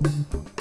Música